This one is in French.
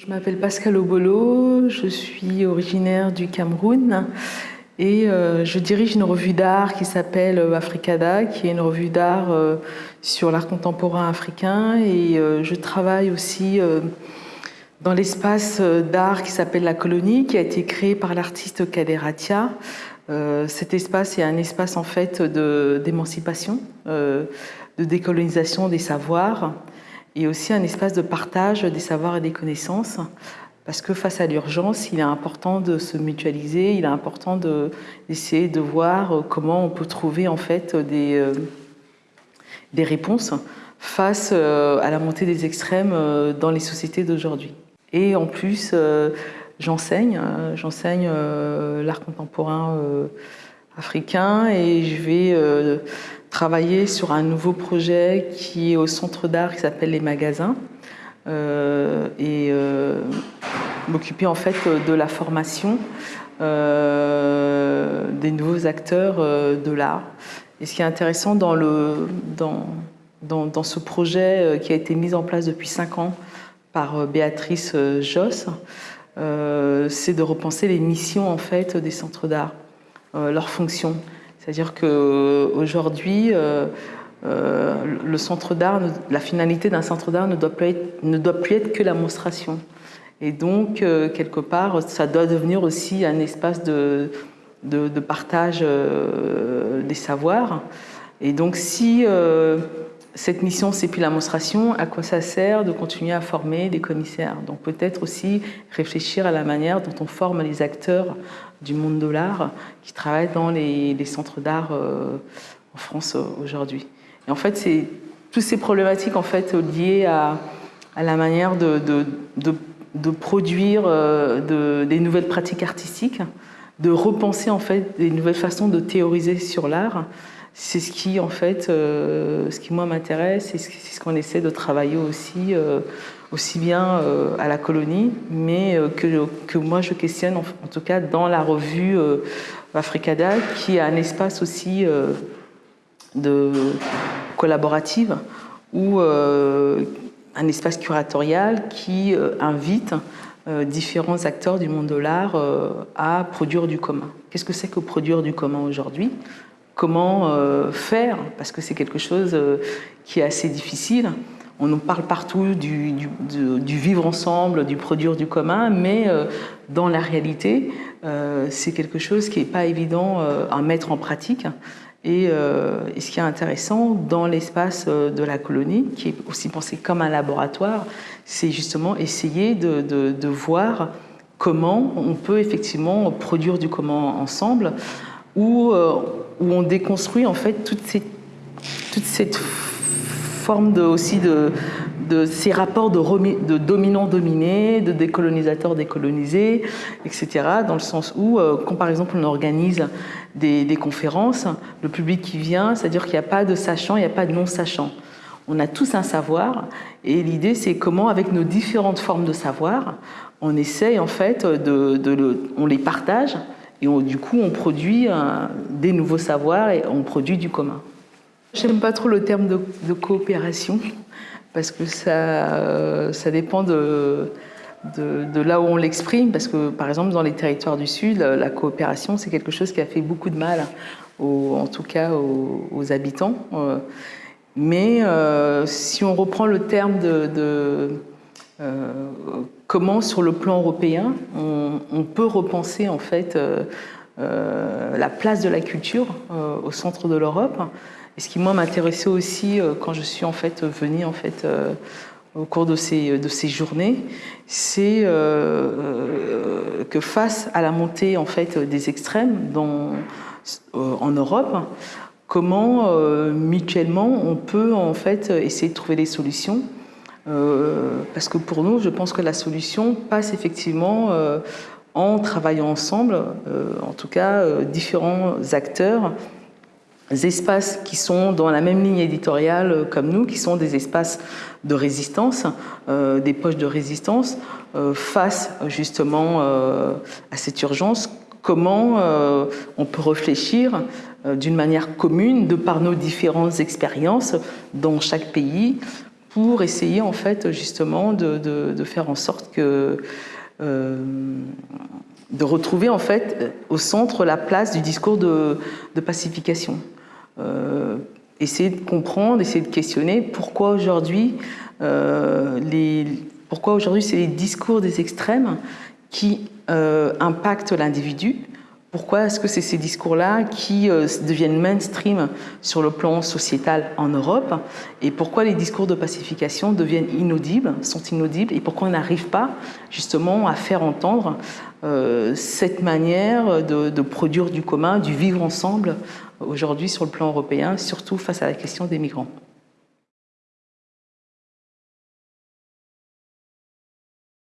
Je m'appelle Pascal Obolo, je suis originaire du Cameroun et euh, je dirige une revue d'art qui s'appelle Africada, qui est une revue d'art euh, sur l'art contemporain africain et euh, je travaille aussi dans l'espace d'art qui s'appelle La Colonie, qui a été créé par l'artiste Kaderatia. cet espace est un espace en fait d'émancipation, de décolonisation des savoirs et aussi un espace de partage des savoirs et des connaissances parce que face à l'urgence, il est important de se mutualiser, il est important d'essayer de, voir comment on peut trouver en fait des, euh, des réponses face euh, à la montée des extrêmes euh, dans les sociétés d'aujourd'hui. Et en plus, j'enseigne, j'enseigne l'art contemporain africain et je vais travailler sur un nouveau projet qui est au centre d'art qui s'appelle Les Magasins euh, et euh, m'occuper en fait de la formation euh, des nouveaux acteurs de l'art. Et ce qui est intéressant dans, le, dans, dans, ce projet qui a été mis en place depuis cinq ans par Béatrice Josse, c'est de repenser les missions en fait des centres d'art, leurs fonctions. C'est-à-dire qu'aujourd'hui, euh, euh, la finalité d'un centre d'art ne, doit plus être, que la monstration. Et donc, euh, quelque part, ça doit devenir aussi un espace de, de, partage des savoirs. Et donc, si cette mission, c'est plus la monstration, à quoi ça sert de continuer à former des commissaires Donc peut-être aussi réfléchir à la manière dont on forme les acteurs du monde de l'art qui travaillent dans les, centres d'art euh, en France euh, aujourd'hui. Et en fait, c'est toutes ces problématiques en fait, liées à, la manière de, de, produire euh, des nouvelles pratiques artistiques, de repenser en fait des nouvelles façons de théoriser sur l'art, c'est ce qui, en fait, euh, ce qui moi m'intéresse c'est ce qu'on essaie de travailler aussi, euh, aussi bien euh, à la colonie, mais que, que, moi je questionne, en, tout cas dans la revue Africada, qui est un espace aussi de collaborative ou un espace curatorial qui invite différents acteurs du monde de l'art à produire du commun. Qu'est-ce que c'est que produire du commun aujourd'hui? Comment euh, faire, parce que c'est quelque chose euh, qui est assez difficile. On nous parle partout du, vivre ensemble, du produire du commun, mais euh, dans la réalité, c'est quelque chose qui n'est pas évident à mettre en pratique. Et, ce qui est intéressant dans l'espace de la colonie, qui est aussi pensé comme un laboratoire, c'est justement essayer de, de, voir comment on peut effectivement produire du commun ensemble, où où on déconstruit en fait toute cette, toute cette forme de, aussi de, ces rapports de, de dominant-dominé, de décolonisateur décolonisé, etc. Dans le sens où, euh, quand par exemple on organise des, conférences, le public qui vient, c'est-à-dire qu'il n'y a pas de sachant, il n'y a pas de non-sachant. On a tous un savoir et l'idée c'est comment avec nos différentes formes de savoir, on essaye en fait de, on les partage et du coup, on produit des nouveaux savoirs et on produit du commun. J'aime pas trop le terme de, coopération parce que ça, euh, dépend de, là où on l'exprime. Parce que, par exemple, dans les territoires du Sud, la coopération, c'est quelque chose qui a fait beaucoup de mal, en tout cas aux, habitants. Euh, mais euh, si on reprend le terme de euh, comment, sur le plan européen, on, peut repenser en fait euh, euh, la place de la culture au centre de l'Europe? Et ce qui moi m'intéressait aussi quand je suis en fait venue en fait au cours de ces, de ces journées, c'est que face à la montée en fait des extrêmes en Europe, comment mutuellement on peut en fait essayer de trouver des solutions euh, parce que pour nous, je pense que la solution passe effectivement euh, en travaillant ensemble, euh, en tout cas différents acteurs, espaces qui sont dans la même ligne éditoriale comme nous, qui sont des espaces de résistance, des poches de résistance, face justement à cette urgence, comment on peut réfléchir d'une manière commune, de par nos différentes expériences dans chaque pays, pour essayer en fait justement de, faire en sorte que euh, de retrouver en fait au centre la place du discours de, pacification. Euh, essayer de comprendre, essayer de questionner pourquoi aujourd'hui euh, les pourquoi aujourd'hui c'est les discours des extrêmes qui impactent l'individu pourquoi est-ce que c'est ces discours-là qui euh, deviennent mainstream sur le plan sociétal en Europe Et pourquoi les discours de pacification deviennent inaudibles, sont inaudibles Et pourquoi on n'arrive pas justement à faire entendre euh, cette manière de, produire du commun, du vivre ensemble aujourd'hui sur le plan européen, surtout face à la question des migrants?